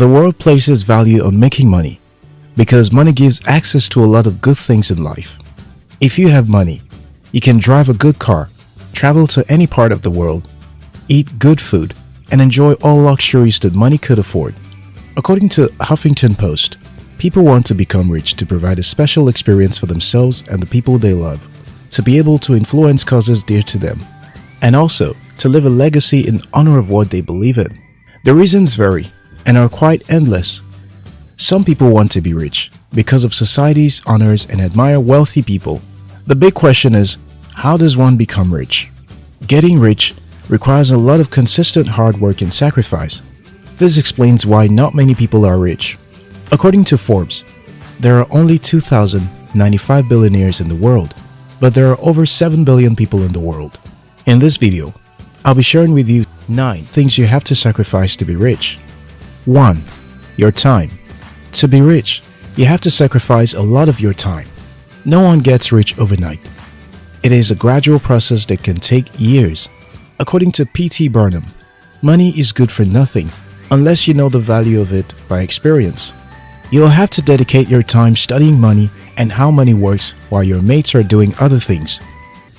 The world places value on making money because money gives access to a lot of good things in life. If you have money, you can drive a good car, travel to any part of the world, eat good food, and enjoy all luxuries that money could afford. According to Huffington Post, people want to become rich to provide a special experience for themselves and the people they love, to be able to influence causes dear to them, and also to leave a legacy in honor of what they believe in. The reasons vary and are quite endless. Some people want to be rich because of society's honors and admire wealthy people. The big question is, how does one become rich? Getting rich requires a lot of consistent hard work and sacrifice. This explains why not many people are rich. According to Forbes, there are only 2,095 billionaires in the world, but there are over 7 billion people in the world. In this video, I'll be sharing with you 9 things you have to sacrifice to be rich. 1. Your time. To be rich, you have to sacrifice a lot of your time. No one gets rich overnight. It is a gradual process that can take years. According to P.T. Barnum, money is good for nothing unless you know the value of it by experience. You'll have to dedicate your time studying money and how money works while your mates are doing other things.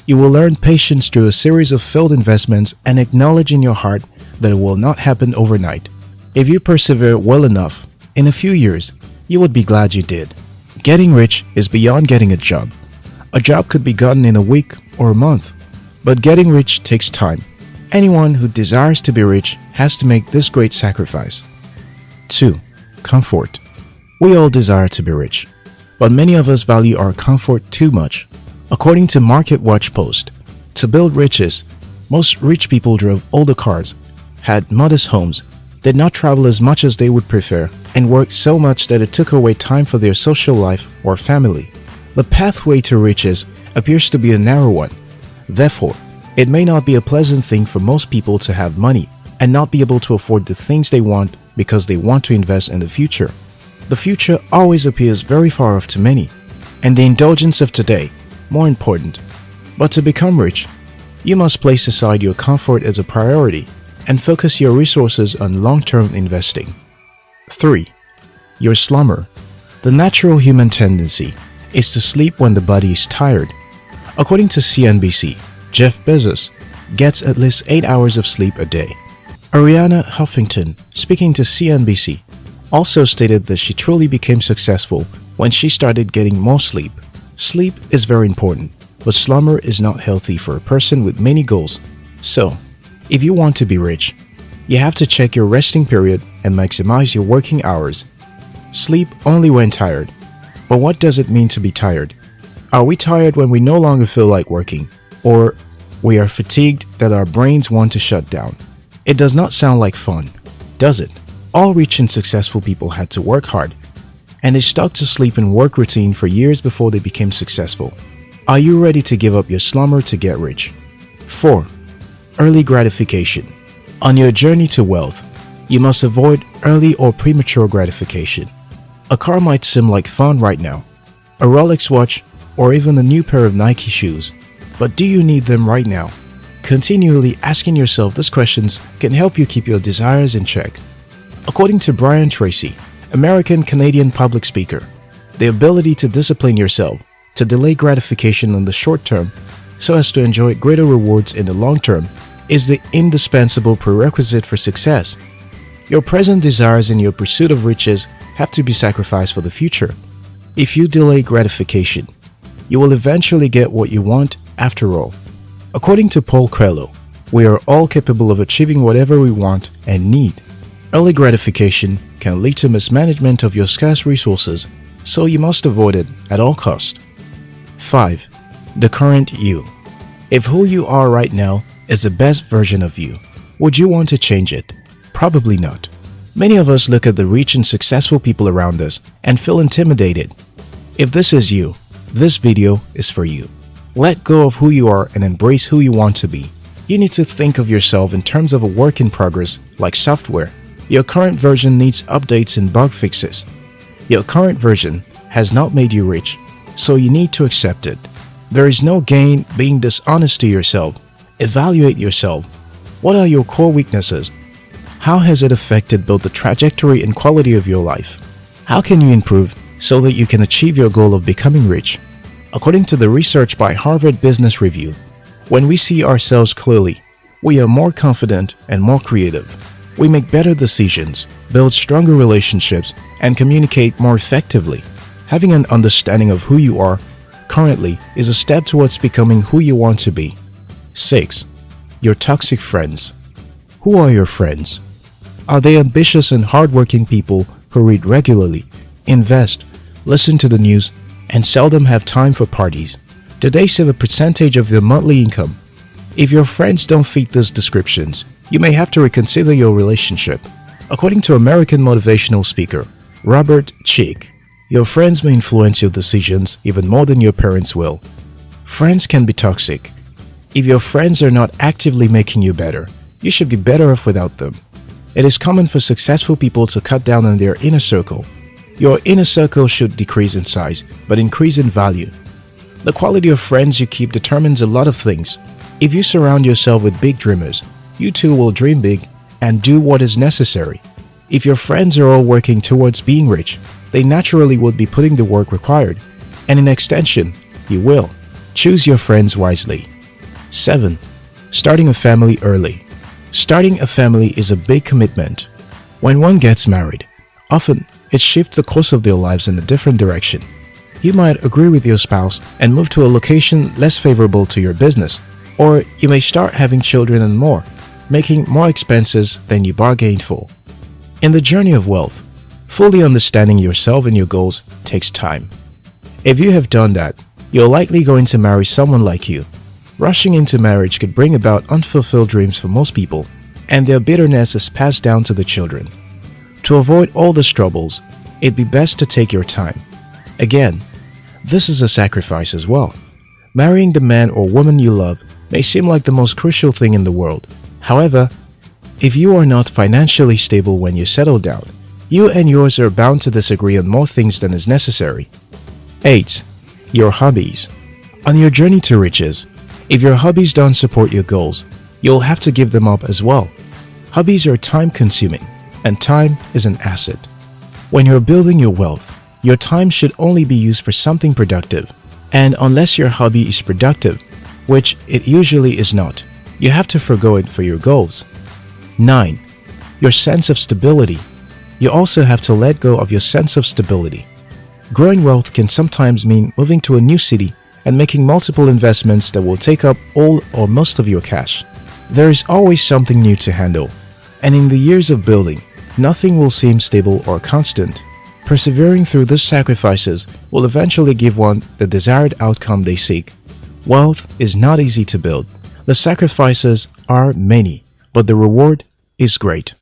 You will learn patience through a series of failed investments and acknowledge in your heart that it will not happen overnight. If you persevere well enough, in a few years, you would be glad you did. Getting rich is beyond getting a job. A job could be gotten in a week or a month, but getting rich takes time. Anyone who desires to be rich has to make this great sacrifice. 2. Comfort. We all desire to be rich, but many of us value our comfort too much. According to MarketWatch Post, to build riches, most rich people drove older cars, had modest homes, did not travel as much as they would prefer, and worked so much that it took away time for their social life or family. The pathway to riches appears to be a narrow one. Therefore, it may not be a pleasant thing for most people to have money and not be able to afford the things they want because they want to invest in the future. The future always appears very far off to many, and the indulgence of today more important. But to become rich, you must place aside your comfort as a priority and focus your resources on long-term investing. 3. Your slumber. The natural human tendency is to sleep when the body is tired. According to CNBC, Jeff Bezos gets at least 8 hours of sleep a day. Arianna Huffington, speaking to CNBC, also stated that she truly became successful when she started getting more sleep. Sleep is very important, but slumber is not healthy for a person with many goals. So, if you want to be rich, you have to check your resting period and maximize your working hours. Sleep only when tired. But what does it mean to be tired? Are we tired when we no longer feel like working? Or we are fatigued that our brains want to shut down? It does not sound like fun, does it? All rich and successful people had to work hard, and they stuck to sleep and work routine for years before they became successful. Are you ready to give up your slumber to get rich? 4. Early gratification. On your journey to wealth, you must avoid early or premature gratification. A car might seem like fun right now, a Rolex watch, or even a new pair of Nike shoes. But do you need them right now? Continually asking yourself these questions can help you keep your desires in check. According to Brian Tracy, American Canadian public speaker, the ability to discipline yourself, to delay gratification in the short term so as to enjoy greater rewards in the long term is the indispensable prerequisite for success. Your present desires and your pursuit of riches have to be sacrificed for the future. If you delay gratification, you will eventually get what you want after all. According to Paul Coelho, we are all capable of achieving whatever we want and need. Early gratification can lead to mismanagement of your scarce resources, so you must avoid it at all cost. 5. The current you. If who you are right now is the best version of you, would you want to change it? Probably not. Many of us look at the rich and successful people around us and feel intimidated. If this is you, this video is for you. Let go of who you are and embrace who you want to be. You need to think of yourself in terms of a work in progress like software. Your current version needs updates and bug fixes. Your current version has not made you rich, so you need to accept it. There is no gain being dishonest to yourself. Evaluate yourself. What are your core weaknesses? How has it affected both the trajectory and quality of your life? How can you improve so that you can achieve your goal of becoming rich? According to the research by Harvard Business Review, when we see ourselves clearly, we are more confident and more creative. We make better decisions, build stronger relationships, and communicate more effectively. Having an understanding of who you are currently is a step towards becoming who you want to be. 6. Your toxic friends. Who are your friends? Are they ambitious and hardworking people who read regularly, invest, listen to the news, and seldom have time for parties? Do they save a percentage of their monthly income? If your friends don't fit these descriptions, you may have to reconsider your relationship. According to American motivational speaker Robert Chick, your friends may influence your decisions even more than your parents will. Friends can be toxic. If your friends are not actively making you better, you should be better off without them. It is common for successful people to cut down on their inner circle. Your inner circle should decrease in size, but increase in value. The quality of friends you keep determines a lot of things. If you surround yourself with big dreamers, you too will dream big and do what is necessary. If your friends are all working towards being rich, they naturally would be putting the work required. And in extension, you will. Choose your friends wisely. 7. Starting a family early. Starting a family is a big commitment. When one gets married, often it shifts the course of their lives in a different direction. You might agree with your spouse and move to a location less favorable to your business, or you may start having children and more, making more expenses than you bargained for. In the journey of wealth, fully understanding yourself and your goals takes time. If you have done that, you're likely going to marry someone like you Rushing into marriage could bring about unfulfilled dreams for most people, and their bitterness is passed down to the children. To avoid all these troubles, it'd be best to take your time. Again, this is a sacrifice as well. Marrying the man or woman you love may seem like the most crucial thing in the world. However, if you are not financially stable when you settle down, you and yours are bound to disagree on more things than is necessary. 8. Your hobbies. On your journey to riches, if your hobbies don't support your goals, you'll have to give them up as well. Hobbies are time consuming, and time is an asset. When you're building your wealth, your time should only be used for something productive. And unless your hobby is productive, which it usually is not, you have to forego it for your goals. 9. Your sense of stability. You also have to let go of your sense of stability. Growing wealth can sometimes mean moving to a new city and making multiple investments that will take up all or most of your cash. There is always something new to handle, and in the years of building, nothing will seem stable or constant. Persevering through these sacrifices will eventually give one the desired outcome they seek. Wealth is not easy to build. The sacrifices are many, but the reward is great.